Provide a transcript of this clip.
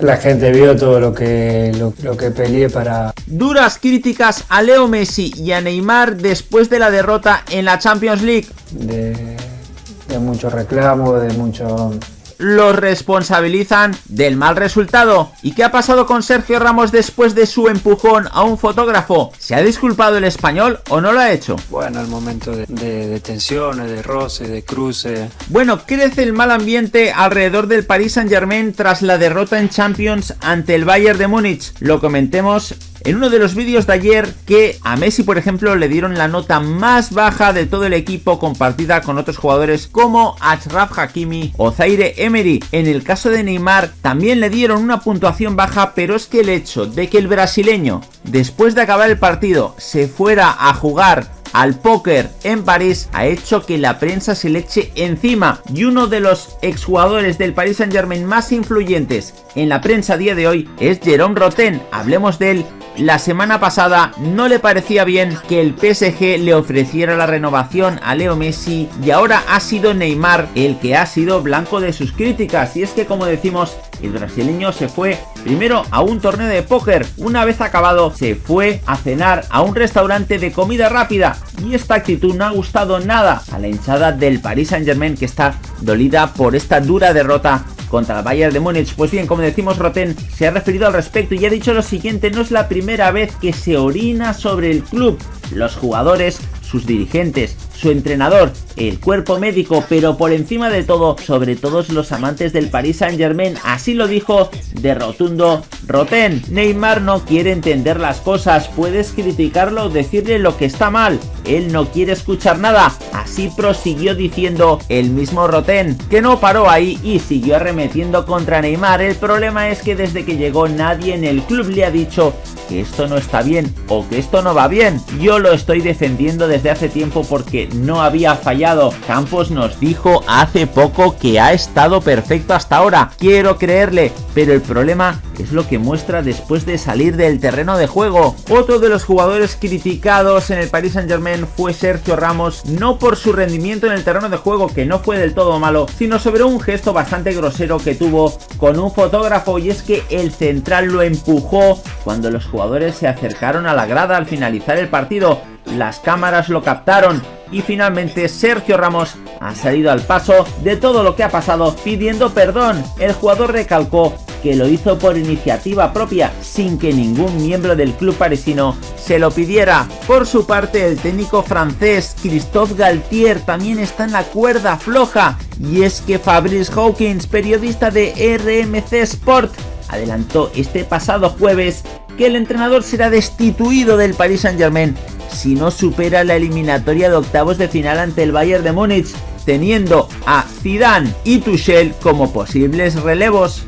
La gente vio todo lo que, lo, lo que peleé para... Duras críticas a Leo Messi y a Neymar después de la derrota en la Champions League. De, de mucho reclamo, de mucho los responsabilizan del mal resultado. ¿Y qué ha pasado con Sergio Ramos después de su empujón a un fotógrafo? ¿Se ha disculpado el español o no lo ha hecho? Bueno, el momento de, de, de tensiones, de roce, de cruce. Bueno, crece el mal ambiente alrededor del Paris Saint Germain tras la derrota en Champions ante el Bayern de Múnich. Lo comentemos en uno de los vídeos de ayer que a Messi por ejemplo le dieron la nota más baja de todo el equipo compartida con otros jugadores como Achraf Hakimi o Zaire Emery. En el caso de Neymar también le dieron una puntuación baja pero es que el hecho de que el brasileño después de acabar el partido se fuera a jugar al póker en París ha hecho que la prensa se le eche encima y uno de los exjugadores del Paris Saint Germain más influyentes en la prensa a día de hoy es Jerome Roten, hablemos de él la semana pasada no le parecía bien que el PSG le ofreciera la renovación a Leo Messi y ahora ha sido Neymar el que ha sido blanco de sus críticas. Y es que como decimos el brasileño se fue primero a un torneo de póker, una vez acabado se fue a cenar a un restaurante de comida rápida. Y esta actitud no ha gustado nada a la hinchada del Paris Saint Germain que está dolida por esta dura derrota contra el Bayern de Múnich. Pues bien, como decimos, Roten se ha referido al respecto y ha dicho lo siguiente, no es la primera vez que se orina sobre el club. Los jugadores, sus dirigentes, su entrenador, el cuerpo médico, pero por encima de todo, sobre todos los amantes del Paris Saint Germain, así lo dijo de rotundo. Roten. Neymar no quiere entender las cosas, puedes criticarlo decirle lo que está mal, él no quiere escuchar nada, así prosiguió diciendo el mismo Roten, que no paró ahí y siguió arremetiendo contra Neymar, el problema es que desde que llegó nadie en el club le ha dicho que esto no está bien o que esto no va bien, yo lo estoy defendiendo desde hace tiempo porque no había fallado. Campos nos dijo hace poco que ha estado perfecto hasta ahora. Quiero creerle, pero el problema es lo que muestra después de salir del terreno de juego. Otro de los jugadores criticados en el Paris Saint Germain fue Sergio Ramos, no por su rendimiento en el terreno de juego que no fue del todo malo, sino sobre un gesto bastante grosero que tuvo con un fotógrafo y es que el central lo empujó cuando los jugadores se acercaron a la grada al finalizar el partido. Las cámaras lo captaron y finalmente Sergio Ramos ha salido al paso de todo lo que ha pasado pidiendo perdón. El jugador recalcó que lo hizo por iniciativa propia sin que ningún miembro del club parisino se lo pidiera. Por su parte el técnico francés Christophe Galtier también está en la cuerda floja y es que Fabrice Hawkins, periodista de RMC Sport, adelantó este pasado jueves que el entrenador será destituido del Paris Saint Germain si no supera la eliminatoria de octavos de final ante el Bayern de Múnich, teniendo a Zidane y Tuchel como posibles relevos.